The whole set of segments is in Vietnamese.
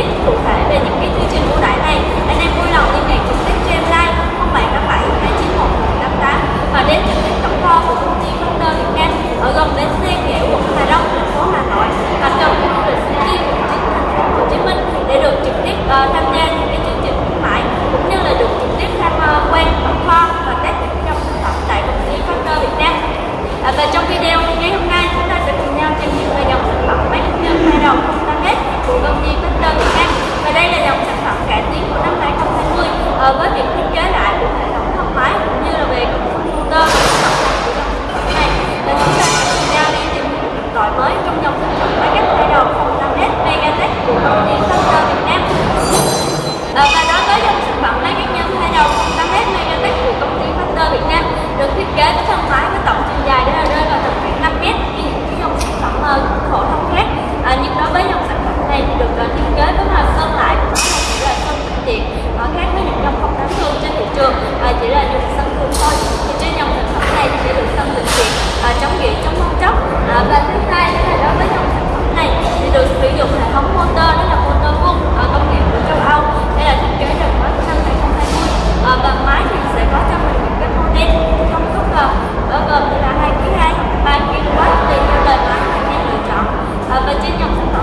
Thank you. 爸爸今年。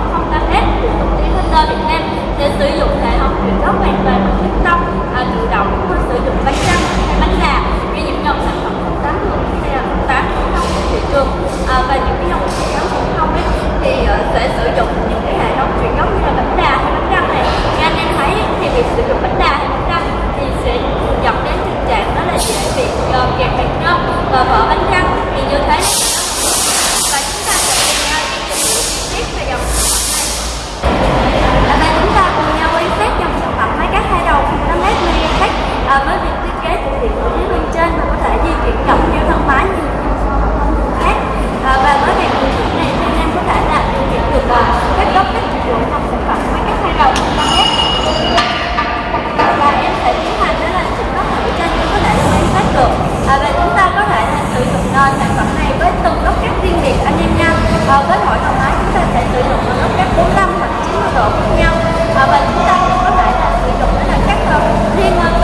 sản phẩm này với từng gốc cát riêng biệt anh em nha. Uh, với mỗi hòn đá chúng ta sẽ sử dụng một gốc cát 45 hoặc 90 độ khác nhau. Uh, và chúng ta cũng có thể là sử dụng đó là cát uh, ờ, riêng uh,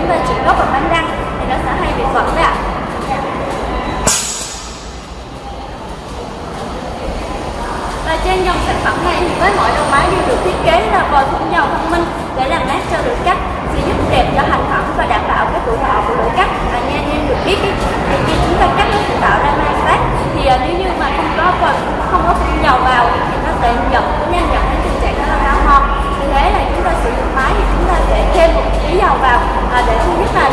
chúng ta chỉ gốc và bánh răng thì nó sẽ hay bị bẩn đấy ạ và trên dòng sản phẩm này thì với mọi đầu máy đều được thiết kế là vòi phun dầu thông minh để làm mát cho lưỡi cắt, sẽ giúp đẹp cho hành phẩm và đảm bảo cái tuổi thọ của lưỡi cắt và nha anh em được biết ý. ได้ค่ะ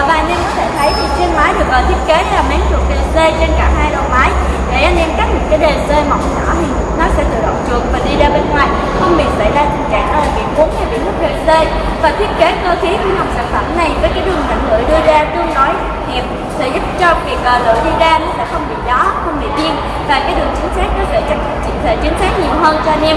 Ờ, và anh em có thể thấy thì trên máy được ờ, thiết kế là máng trượt DC trên cả hai đầu máy. Để anh em cắt một cái DC mỏng nhỏ thì nó sẽ tự động trượt và đi ra bên ngoài, không bị xảy ra tình trạng là bị cuốn hay bị hút DC và thiết kế cơ khí của dòng sản phẩm này với cái đường rãnh lưỡi đưa ra tương đối hẹp sẽ giúp cho việc ờ, lưỡi đi ra nó sẽ không bị gió, không bị biên và cái đường chính xác nó sẽ chỉnh thể chính xác nhiều hơn cho anh em.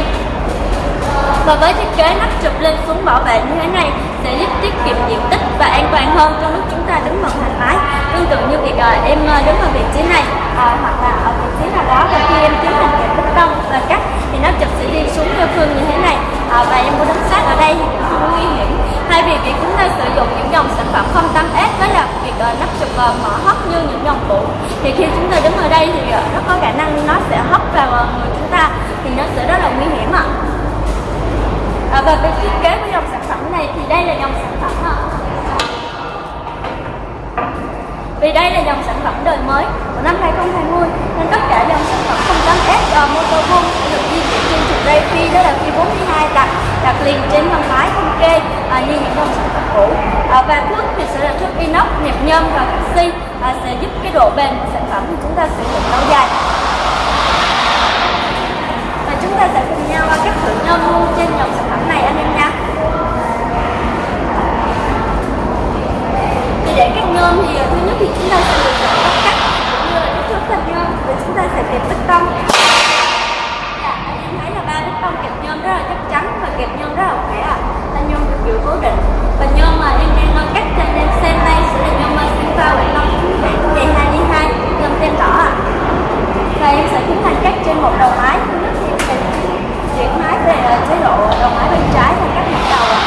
Và với thiết kế nắp chụp lên xuống bảo vệ như thế này sẽ giúp tiết kiệm diện tích và an toàn hơn trong lúc chúng ta đứng bằng thoải mái. Tương tự như việc ờ, em ờ, đứng ở vị trí này à, hoặc là ở vị trí nào đó và khi em tiến hành kẹp bích tông và cắt thì nắp chụp sẽ đi xuống theo phương như thế này à, và em có đứng sát ở đây thì cũng không nguy hiểm. Thay vì việc chúng ta sử dụng những dòng sản phẩm không 08S đó là việc nắp chụp mở hấp như những dòng cũ thì khi chúng ta đứng ở đây thì nó có khả năng nó sẽ hấp vào người chúng ta thì nó sẽ rất là à, vâng, và về thiết kế của dòng sản phẩm này thì đây là dòng sản phẩm à. vì đây là dòng sản phẩm đời mới của năm 2020 nên tất cả dòng sản phẩm 08S uh, motor sẽ được di chuyển trên trục dây phi đó là phi 42 đặt đặt liền trên thân máy không kê à, như những dòng sản phẩm cũ à, và thước thì sẽ là thước inox nhập nhôm và canxi à, sẽ giúp cái độ bền của sản phẩm của chúng ta sử dụng lâu dài và chúng ta sẽ cùng nhau cắt thử nhôm luôn trên dòng sản phẩm này anh em nha thì để cắt nhôm thì thứ nhất thì chúng ta sẽ lựa chọn cách cắt cũng như là kích thước thanh nhôm và chúng ta sẽ kẹp bích tông dạ anh em thấy là ba bích tông kẹp nhôm rất là chắc chắn và kẹp nhôm rất là khỏe ạ thanh nhôm được giữ cố định và nhôm mà em đang cắt cho anh em xem đây sẽ là nhôm Sinfa Quảng Long dây 2 đi 2 nhôm tem đỏ ạ và em sẽ tiến hành cắt trên một đầu máy thứ nhất thì em sẽ chuyển máy về chế độ đầu máy bên trái và cắt một đầu ạ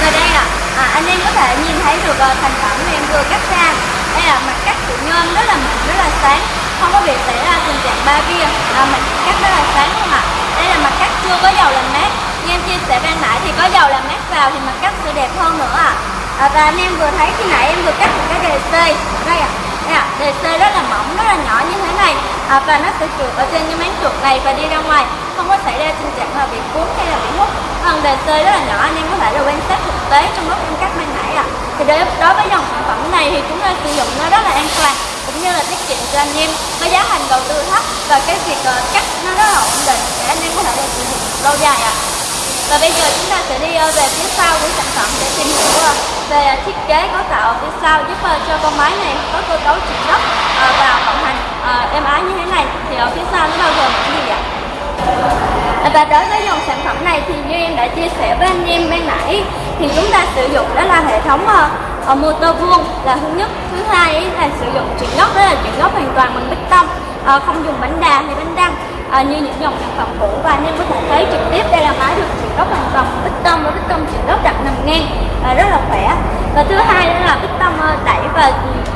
Và đây ạ, à, anh em có thể nhìn thấy được ờ, thành phẩm em vừa cắt ra. Đây là mặt cắt của nhôm rất là mịn, rất là sáng. Không có bị xảy ra tình trạng ba kia. À, Mặt cắt rất là sáng không ạ. Đây là mặt cắt chưa có dầu làm mát. Như em chia sẻ ban nãy thì có dầu làm mát vào thì mặt cắt sẽ đẹp hơn nữa ạ. À. Và anh em vừa thấy khi nãy em vừa cắt một cái đề C Đây ạ, đây ạ, đề C rất là mỏng, rất là nhỏ như thế này. À, Và nó sẽ trượt ở trên cái máng trượt này và đi ra ngoài. Không có xảy ra tình trạng là bị cuốn hay là bị hút phần đề C rất là nhỏ anh em có thể là quan sát thực tế trong lúc em cắt ban nãy thì đối, đối với dòng sản phẩm này thì chúng ta sử dụng nó rất là an toàn cũng như là tiết kiệm cho anh em với giá thành đầu tư thấp và cái việc ờ, cắt nó rất là ổn định để anh em có thể được sử dụng lâu dài ạ. Và bây giờ chúng ta sẽ đi ờ, về phía sau của sản phẩm để tìm hiểu ờ, về thiết kế cấu tạo ở phía sau giúp cho con máy này có cơ cấu chịu gấp và vận hành êm ái như thế này. Thì ở phía sau nó bao gồm những gì ạ? Và đối với dòng sản phẩm này thì như em đã chia sẻ với anh em ban nãy thì chúng ta sử dụng đó là hệ thống ờ, ờ, uh, motor vuông là thứ nhất. Thứ hai là sử dụng chuyển gốc đó là chuyển gốc hoàn toàn bằng bích tông. Uh, không dùng bánh đà hay bánh răng à, như những dòng sản phẩm cũ. Và anh em có thể thấy trực tiếp đây là máy được chuyển gốc hoàn toàn bích tông và bích tông chuyển gốc đặt nằm ngang à, rất là khỏe. Và thứ hai đó là bích tông à, đẩy và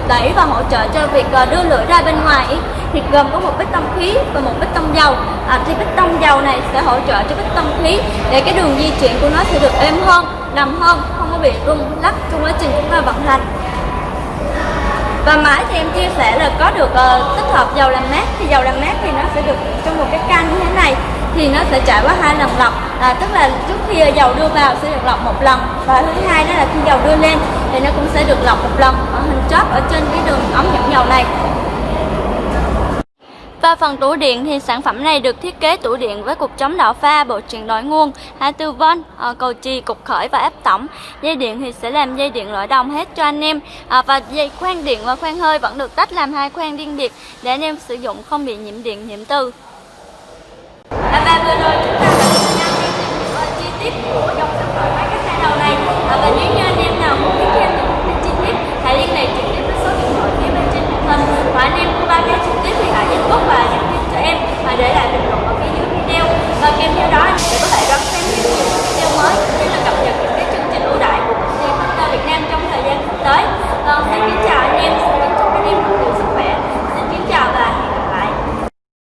đẩy và hỗ trợ cho việc à, đưa lưỡi ra bên ngoài thì gồm có một bích tông khí và một bích tông dầu. À, thì bích tông dầu này sẽ hỗ trợ cho bích tông khí để cái đường di chuyển của nó sẽ được êm hơn nằm hơn không có bị rung lắc trong quá trình chúng ta vận hành và máy thì em chia sẻ là có được uh, tích hợp dầu làm mát thì dầu làm mát thì nó sẽ được trong một cái can như thế này thì nó sẽ trải qua hai lần lọc. À, tức là trước khi dầu đưa vào sẽ được lọc một lần và thứ hai đó là khi dầu đưa lên thì nó cũng sẽ được lọc một lần. Ở hình chóp ở trên cái đường ống dẫn dầu này. Và phần tủ điện thì sản phẩm này được thiết kế tủ điện với cục chống đảo pha, bộ truyền đổi nguồn 24V, ờ, cầu chì, cục khởi và áp tổng. Dây điện thì sẽ làm dây điện loại đồng hết cho anh em. Ờ, và dây khoan điện và khoan hơi vẫn được tách làm hai khoan riêng biệt để anh em sử dụng không bị nhiễm điện, nhiễm từ. Và vừa rồi chúng ta đã cùng nhau tìm hiểu ờ, chi tiết của dòng sản phẩm máy cắt xe đầu này và những